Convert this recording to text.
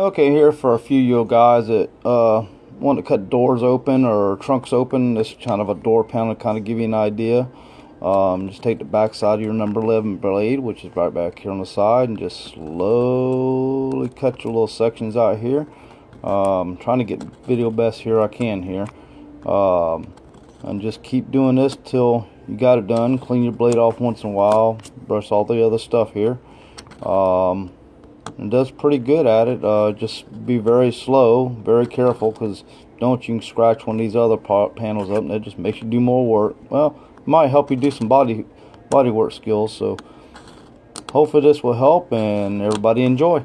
Okay, here for a few you guys that uh, want to cut doors open or trunks open. This is kind of a door panel to kind of give you an idea. Um, just take the back side of your number 11 blade, which is right back here on the side, and just slowly cut your little sections out here. Um, trying to get video best here I can here. Um, and just keep doing this till you got it done. Clean your blade off once in a while. Brush all the other stuff here. Um, and does pretty good at it. Uh, just be very slow, very careful, because don't you can scratch one of these other panels up, and it just makes you do more work. Well, might help you do some body body work skills. So hopefully this will help, and everybody enjoy.